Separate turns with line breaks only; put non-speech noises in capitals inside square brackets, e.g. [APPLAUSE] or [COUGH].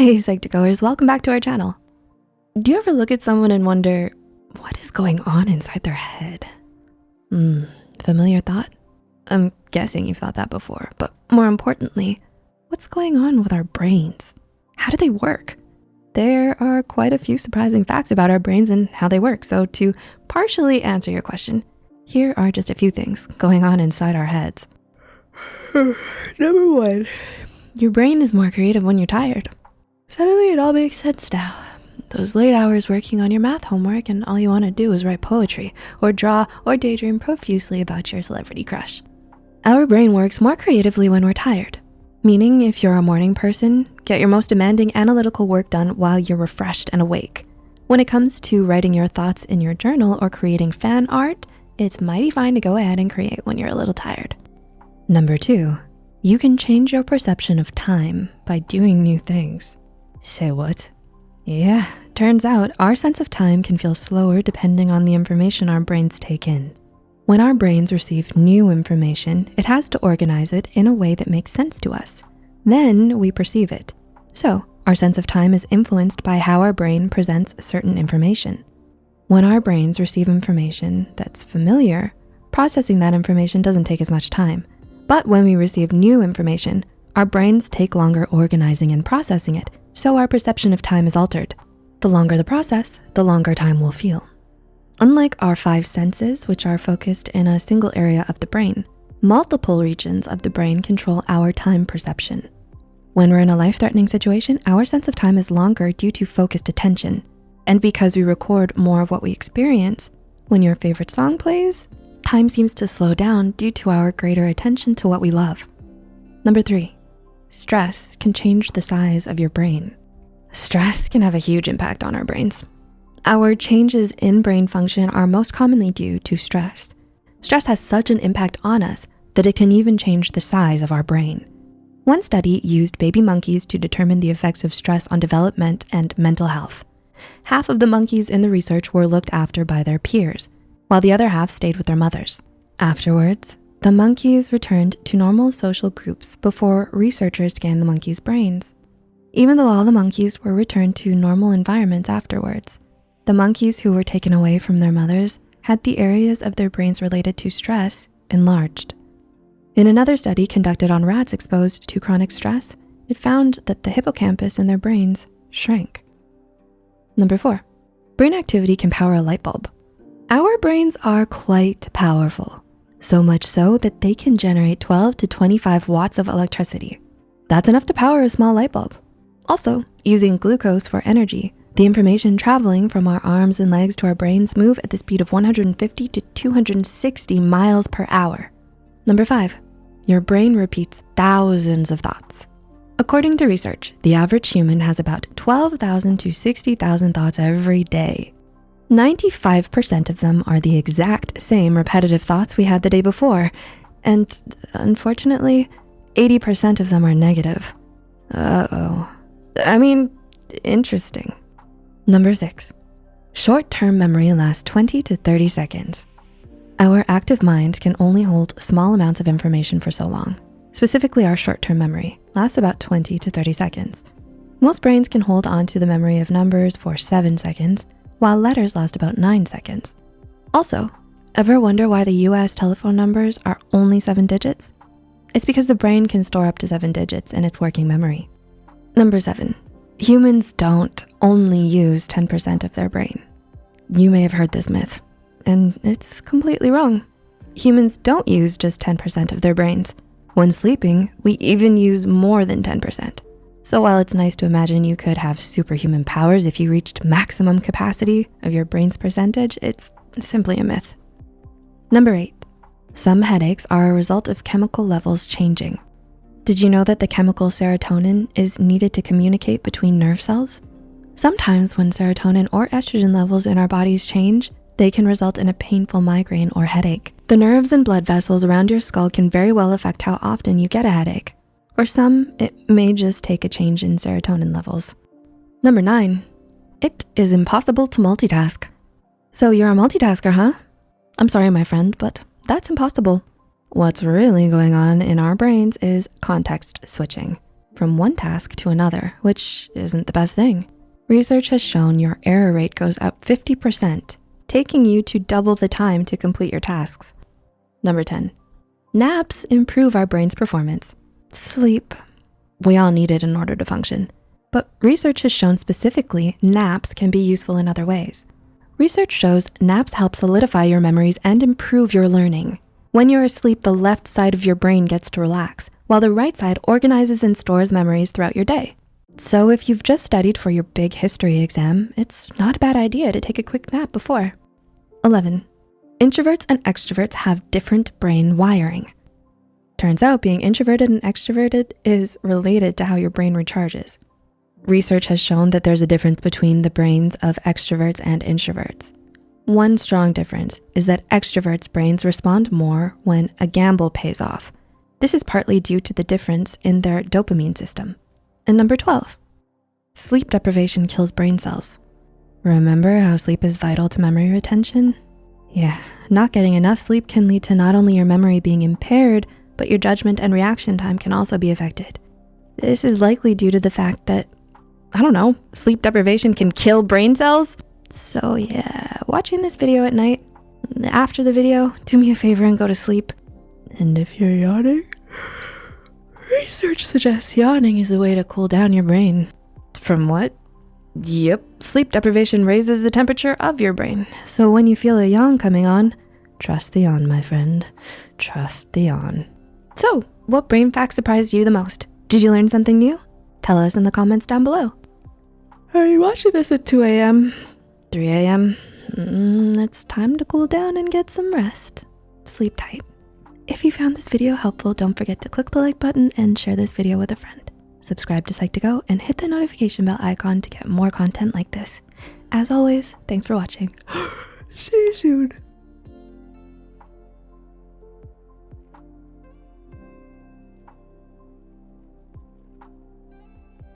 Hey Psych2Goers, welcome back to our channel. Do you ever look at someone and wonder, what is going on inside their head? Hmm, familiar thought? I'm guessing you've thought that before, but more importantly, what's going on with our brains? How do they work? There are quite a few surprising facts about our brains and how they work. So to partially answer your question, here are just a few things going on inside our heads. [SIGHS] Number one, your brain is more creative when you're tired. Suddenly it all makes sense now. Those late hours working on your math homework and all you wanna do is write poetry or draw or daydream profusely about your celebrity crush. Our brain works more creatively when we're tired, meaning if you're a morning person, get your most demanding analytical work done while you're refreshed and awake. When it comes to writing your thoughts in your journal or creating fan art, it's mighty fine to go ahead and create when you're a little tired. Number two, you can change your perception of time by doing new things. Say what? Yeah, turns out our sense of time can feel slower depending on the information our brains take in. When our brains receive new information, it has to organize it in a way that makes sense to us. Then we perceive it. So our sense of time is influenced by how our brain presents certain information. When our brains receive information that's familiar, processing that information doesn't take as much time. But when we receive new information, our brains take longer organizing and processing it, so our perception of time is altered. The longer the process, the longer time will feel. Unlike our five senses, which are focused in a single area of the brain, multiple regions of the brain control our time perception. When we're in a life-threatening situation, our sense of time is longer due to focused attention. And because we record more of what we experience, when your favorite song plays, time seems to slow down due to our greater attention to what we love. Number three, stress can change the size of your brain. Stress can have a huge impact on our brains. Our changes in brain function are most commonly due to stress. Stress has such an impact on us that it can even change the size of our brain. One study used baby monkeys to determine the effects of stress on development and mental health. Half of the monkeys in the research were looked after by their peers, while the other half stayed with their mothers. Afterwards, the monkeys returned to normal social groups before researchers scanned the monkeys' brains. Even though all the monkeys were returned to normal environments afterwards, the monkeys who were taken away from their mothers had the areas of their brains related to stress enlarged. In another study conducted on rats exposed to chronic stress, it found that the hippocampus in their brains shrank. Number four, brain activity can power a light bulb. Our brains are quite powerful, so much so that they can generate 12 to 25 watts of electricity. That's enough to power a small light bulb. Also, using glucose for energy, the information traveling from our arms and legs to our brains move at the speed of 150 to 260 miles per hour. Number five, your brain repeats thousands of thoughts. According to research, the average human has about 12,000 to 60,000 thoughts every day. 95% of them are the exact same repetitive thoughts we had the day before. And unfortunately, 80% of them are negative. Uh-oh. I mean, interesting. Number six, short-term memory lasts 20 to 30 seconds. Our active mind can only hold small amounts of information for so long. Specifically, our short-term memory lasts about 20 to 30 seconds. Most brains can hold on to the memory of numbers for seven seconds, while letters last about nine seconds. Also, ever wonder why the US telephone numbers are only seven digits? It's because the brain can store up to seven digits in its working memory. Number seven, humans don't only use 10% of their brain. You may have heard this myth, and it's completely wrong. Humans don't use just 10% of their brains. When sleeping, we even use more than 10%. So while it's nice to imagine you could have superhuman powers if you reached maximum capacity of your brain's percentage, it's simply a myth. Number eight, some headaches are a result of chemical levels changing. Did you know that the chemical serotonin is needed to communicate between nerve cells? Sometimes when serotonin or estrogen levels in our bodies change, they can result in a painful migraine or headache. The nerves and blood vessels around your skull can very well affect how often you get a headache. For some, it may just take a change in serotonin levels. Number nine, it is impossible to multitask. So you're a multitasker, huh? I'm sorry, my friend, but that's impossible. What's really going on in our brains is context switching. from one task to another, which isn't the best thing. Research has shown your error rate goes up 50%, taking you to double the time to complete your tasks. Number 10, naps improve our brain's performance. Sleep, we all need it in order to function. But research has shown specifically naps can be useful in other ways. Research shows naps help solidify your memories and improve your learning. When you're asleep, the left side of your brain gets to relax, while the right side organizes and stores memories throughout your day. So if you've just studied for your big history exam, it's not a bad idea to take a quick nap before. 11, introverts and extroverts have different brain wiring. Turns out being introverted and extroverted is related to how your brain recharges. Research has shown that there's a difference between the brains of extroverts and introverts. One strong difference is that extroverts' brains respond more when a gamble pays off. This is partly due to the difference in their dopamine system. And number 12, sleep deprivation kills brain cells. Remember how sleep is vital to memory retention? Yeah, not getting enough sleep can lead to not only your memory being impaired, but your judgment and reaction time can also be affected. This is likely due to the fact that I don't know, sleep deprivation can kill brain cells. So yeah, watching this video at night, after the video, do me a favor and go to sleep. And if you're yawning, research suggests yawning is a way to cool down your brain. From what? Yep, sleep deprivation raises the temperature of your brain. So when you feel a yawn coming on, trust the yawn, my friend. Trust the yawn. So, what brain fact surprised you the most? Did you learn something new? Tell us in the comments down below. Are you watching this at 2 a.m., 3 a.m.? Mm, it's time to cool down and get some rest. Sleep tight. If you found this video helpful, don't forget to click the like button and share this video with a friend. Subscribe to Psych2Go and hit the notification bell icon to get more content like this. As always, thanks for watching. [GASPS] See you soon.